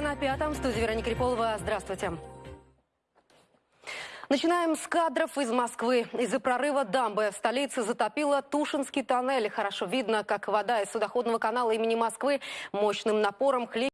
на пятом. В студии Вероника Криполова. Здравствуйте. Начинаем с кадров из Москвы. Из-за прорыва дамбы в столице затопило Тушинский тоннель. Хорошо видно, как вода из судоходного канала имени Москвы мощным напором хлещет